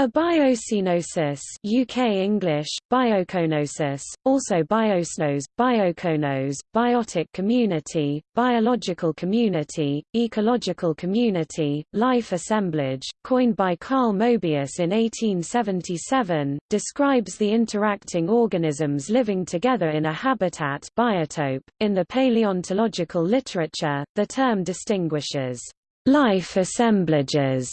A biocoenosis UK English, biocoenosis, also biocenose, biocoenose, biotic community, biological community, ecological community, life assemblage, coined by Carl Moebius in 1877, describes the interacting organisms living together in a habitat biotope. .In the paleontological literature, the term distinguishes life assemblages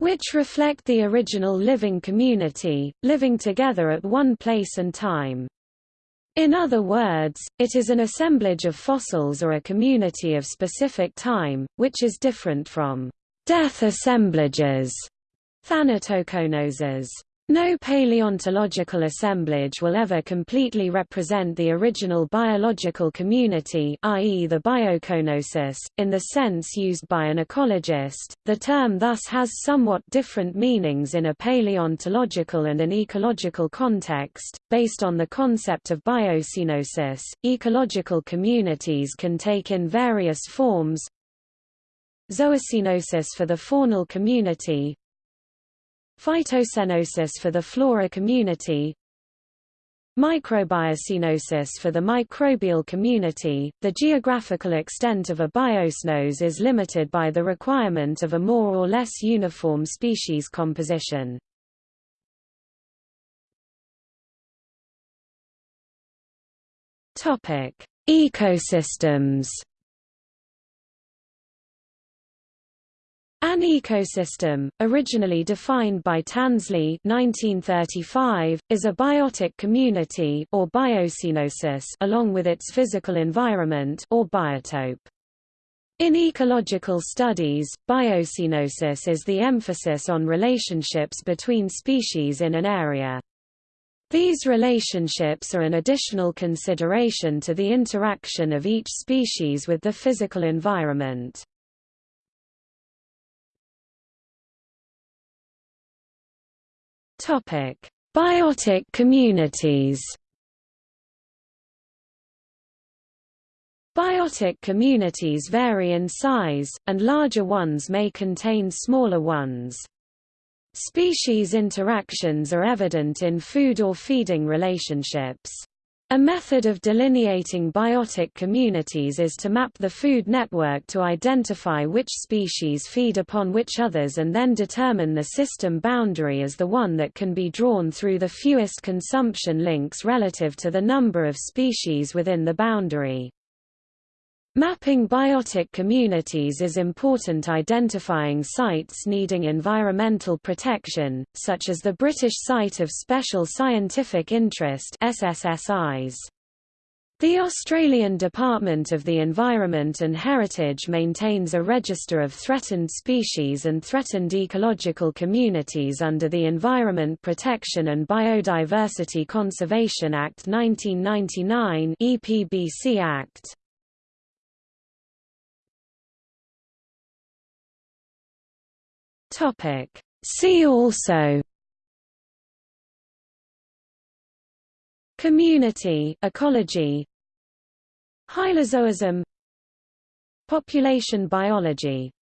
which reflect the original living community, living together at one place and time. In other words, it is an assemblage of fossils or a community of specific time, which is different from death assemblages, thanatocoenoses. No paleontological assemblage will ever completely represent the original biological community i.e. the biocoenosis, in the sense used by an ecologist. The term thus has somewhat different meanings in a paleontological and an ecological context. Based on the concept of biocoenosis, ecological communities can take in various forms. Zoocoenosis for the faunal community, Phytocoenosis for the flora community Microbiocenosis for the microbial community. The geographical extent of a biocenose is limited by the requirement of a more or less uniform species composition. Ecosystems An ecosystem, originally defined by Tansley 1935, is a biotic community or biocenosis along with its physical environment or biotope. In ecological studies, biocenosis is the emphasis on relationships between species in an area. These relationships are an additional consideration to the interaction of each species with the physical environment. Topic: Biotic communities. Biotic communities vary in size, and larger ones may contain smaller ones. Species interactions are evident in food or feeding relationships. A method of delineating biotic communities is to map the food network to identify which species feed upon which others and then determine the system boundary as the one that can be drawn through the fewest consumption links relative to the number of species within the boundary. Mapping biotic communities is important identifying sites needing environmental protection, such as the British Site of Special Scientific Interest SSSIs. The Australian Department of the Environment and Heritage maintains a register of threatened species and threatened ecological communities under the Environment Protection and Biodiversity Conservation Act 1999 EPBC Act. Topic. See also. Community ecology. Hylozoism. Population biology